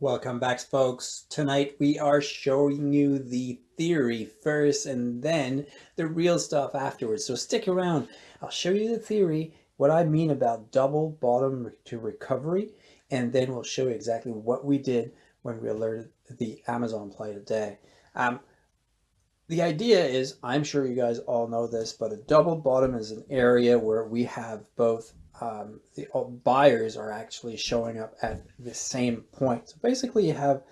Welcome back folks. Tonight we are showing you the theory first and then the real stuff afterwards. So stick around. I'll show you the theory, what I mean about double bottom to recovery, and then we'll show you exactly what we did when we alerted the Amazon play today. Um, the idea is, I'm sure you guys all know this, but a double bottom is an area where we have both um, the buyers are actually showing up at the same point. So basically you have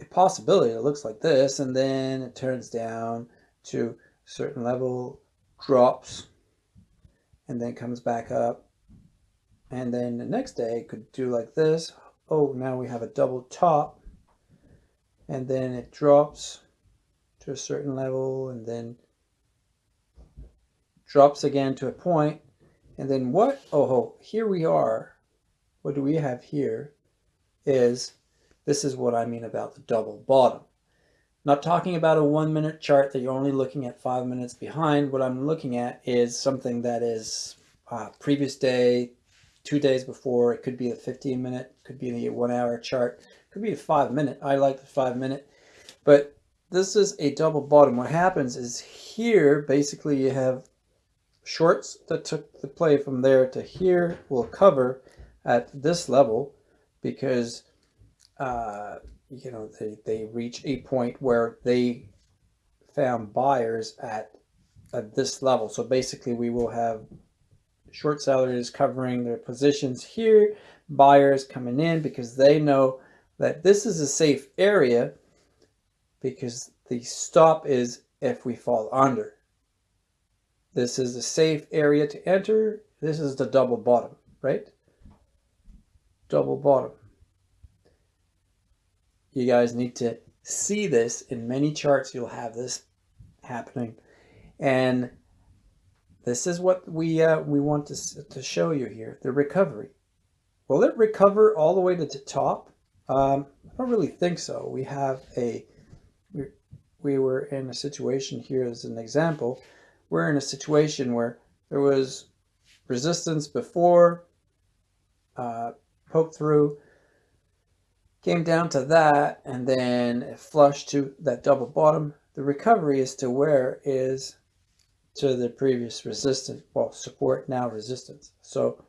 a possibility that looks like this, and then it turns down to a certain level, drops, and then comes back up. And then the next day it could do like this. Oh, now we have a double top, and then it drops to a certain level, and then drops again to a point, and then what, oh, here we are. What do we have here is, this is what I mean about the double bottom. Not talking about a one minute chart that you're only looking at five minutes behind. What I'm looking at is something that is uh, previous day, two days before. It could be a 15 minute, could be the one hour chart, could be a five minute. I like the five minute, but this is a double bottom. What happens is here, basically you have shorts that took the play from there to here will cover at this level because uh, you know they, they reach a point where they found buyers at at this level. So basically we will have short sellers covering their positions here buyers coming in because they know that this is a safe area because the stop is if we fall under this is the safe area to enter. This is the double bottom, right? Double bottom. You guys need to see this in many charts. You'll have this happening. And this is what we uh, we want to, to show you here, the recovery. Will it recover all the way to the top? Um, I don't really think so. We have a, we, we were in a situation here as an example we're in a situation where there was resistance before, uh, poke through, came down to that, and then it flushed to that double bottom. The recovery is to where is to the previous resistance, well, support now resistance. So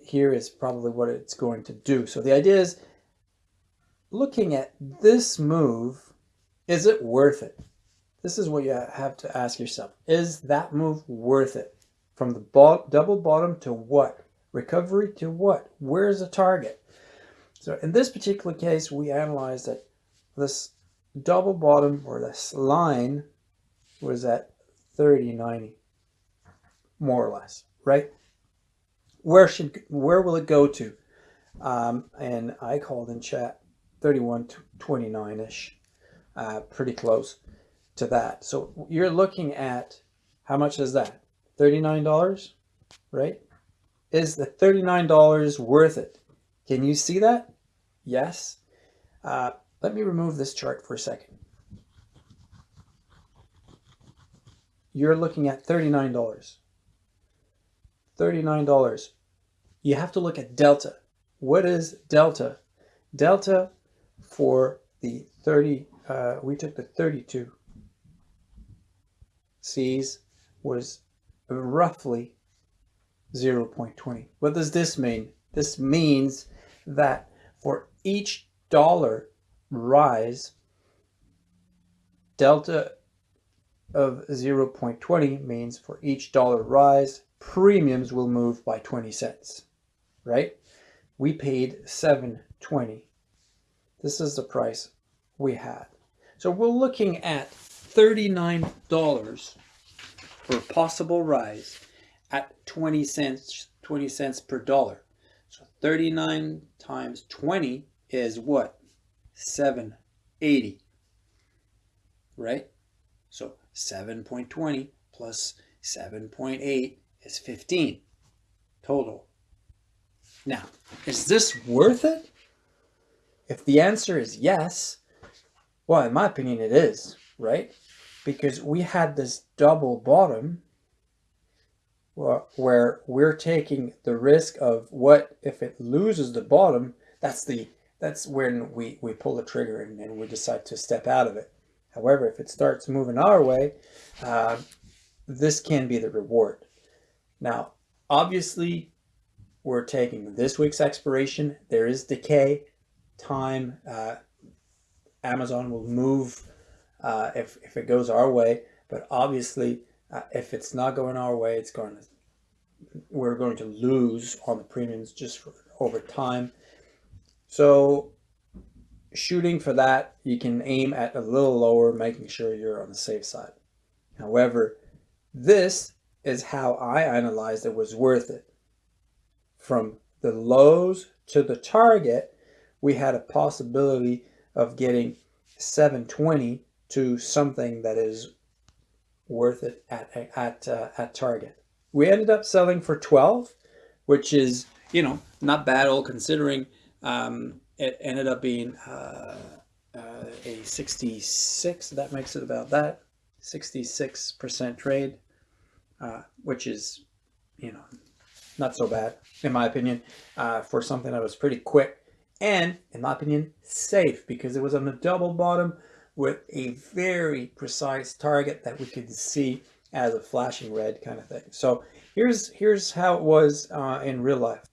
here is probably what it's going to do. So the idea is looking at this move, is it worth it? This is what you have to ask yourself. Is that move worth it? From the bo double bottom to what? Recovery to what? Where's the target? So in this particular case, we analyzed that this double bottom or this line was at 3090, more or less, right? Where should where will it go to? Um, and I called in chat 3129-ish, uh, pretty close to that. So you're looking at how much is that? $39, right? Is the $39 worth it? Can you see that? Yes. Uh, let me remove this chart for a second. You're looking at $39. $39. You have to look at delta. What is delta? Delta for the 30, uh, we took the 32 C's was roughly 0.20. What does this mean? This means that for each dollar rise, delta of 0.20 means for each dollar rise, premiums will move by 20 cents, right? We paid 7.20. This is the price we had. So we're looking at $39 for a possible rise at 20 cents 20 cents per dollar. So 39 times 20 is what? 780. Right? So 7.20 plus 7.8 is 15 total. Now, is this worth it? If the answer is yes, well, in my opinion, it is, right? Because we had this double bottom where we're taking the risk of what if it loses the bottom that's the that's when we, we pull the trigger and, and we decide to step out of it. However, if it starts moving our way, uh, this can be the reward. Now, obviously, we're taking this week's expiration. There is decay time. Uh, Amazon will move uh, if, if it goes our way. But obviously, uh, if it's not going our way, it's going to we're going to lose on the premiums just for, over time. So shooting for that, you can aim at a little lower, making sure you're on the safe side. However, this is how I analyzed it was worth it. From the lows to the target, we had a possibility of getting 720 to something that is worth it at, at, uh, at target. We ended up selling for 12, which is, you know, not bad all considering um, it ended up being uh, uh, a 66, that makes it about that, 66% trade, uh, which is, you know, not so bad, in my opinion, uh, for something that was pretty quick and, in my opinion, safe because it was on the double bottom with a very precise target that we could see as a flashing red kind of thing. So here's, here's how it was uh, in real life.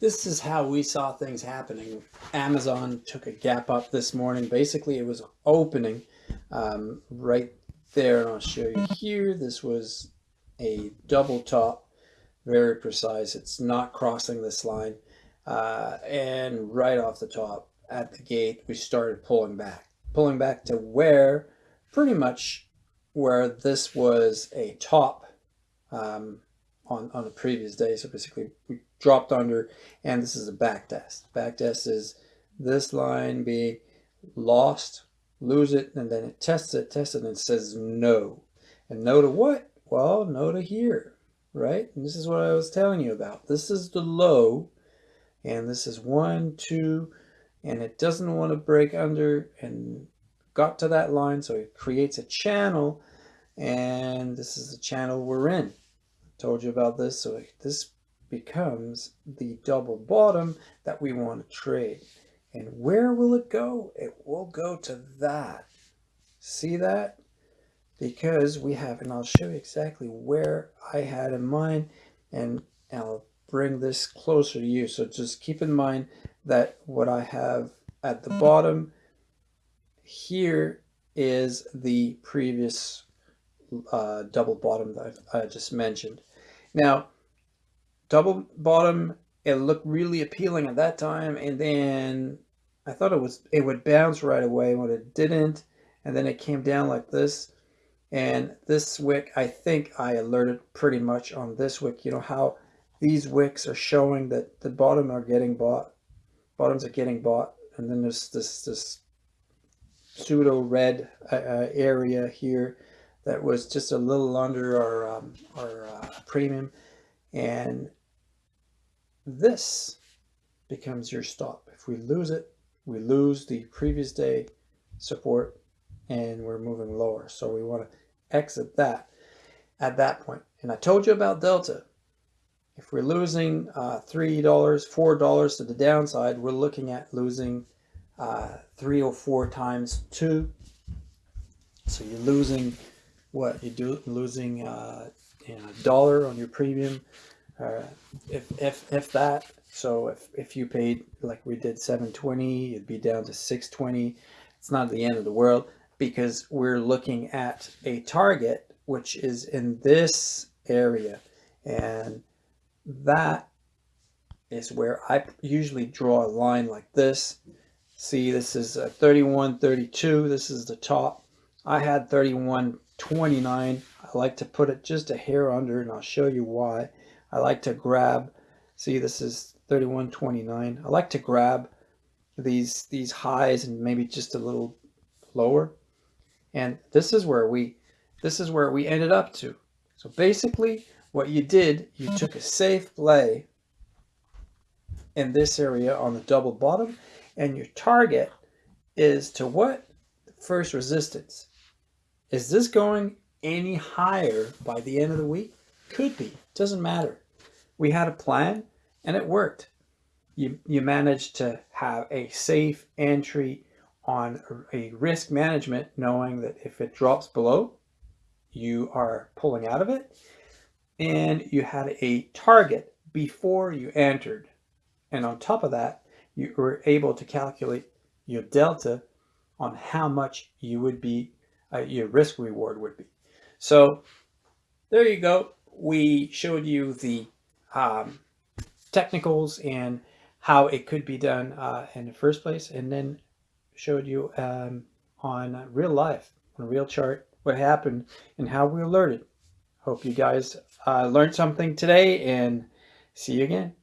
This is how we saw things happening. Amazon took a gap up this morning. Basically, it was opening um, right there. And I'll show you here. This was a double top, very precise. It's not crossing this line. Uh, and right off the top at the gate, we started pulling back. Pulling back to where pretty much where this was a top um, on, on the previous day. So basically we dropped under and this is a back test. Back test is this line being lost, lose it, and then it tests it, tests it, and it says no. And no to what? Well, no to here, right? And this is what I was telling you about. This is the low, and this is one, two, and it doesn't want to break under and got to that line so it creates a channel and this is the channel we're in. I told you about this so this becomes the double bottom that we want to trade. And where will it go? It will go to that. See that? Because we have and I'll show you exactly where I had in mind and I'll bring this closer to you so just keep in mind that what I have at the bottom here is the previous uh, double bottom that I just mentioned. Now, double bottom, it looked really appealing at that time, and then I thought it was it would bounce right away, but it didn't, and then it came down like this. And this wick, I think I alerted pretty much on this wick. You know how these wicks are showing that the bottom are getting bought, bottoms are getting bought, and then there's this this pseudo red uh, uh, area here that was just a little under our, um, our uh, premium. And this becomes your stop. If we lose it, we lose the previous day support and we're moving lower. So we want to exit that at that point. And I told you about Delta. If we're losing uh, $3, $4 to the downside, we're looking at losing uh, three or four times two. So you're losing what you do losing uh, you know, a dollar on your premium, uh, if if if that. So if if you paid like we did 720, it'd be down to 620. It's not the end of the world because we're looking at a target which is in this area, and that is where I usually draw a line like this. See, this is a 31, 32. This is the top. I had 31 29. I like to put it just a hair under and I'll show you why. I like to grab, see this is 31.29. I like to grab these these highs and maybe just a little lower. And this is where we this is where we ended up to. So basically what you did, you took a safe play in this area on the double bottom and your target is to what? First resistance. Is this going any higher by the end of the week? Could be. Doesn't matter. We had a plan and it worked. you, you managed to have a safe entry on a risk management, knowing that if it drops below, you are pulling out of it. And you had a target before you entered. And on top of that, you were able to calculate your delta on how much you would be, uh, your risk reward would be. So there you go. We showed you the um, technicals and how it could be done uh, in the first place, and then showed you um, on real life, on a real chart, what happened and how we alerted. Hope you guys uh, learned something today and see you again.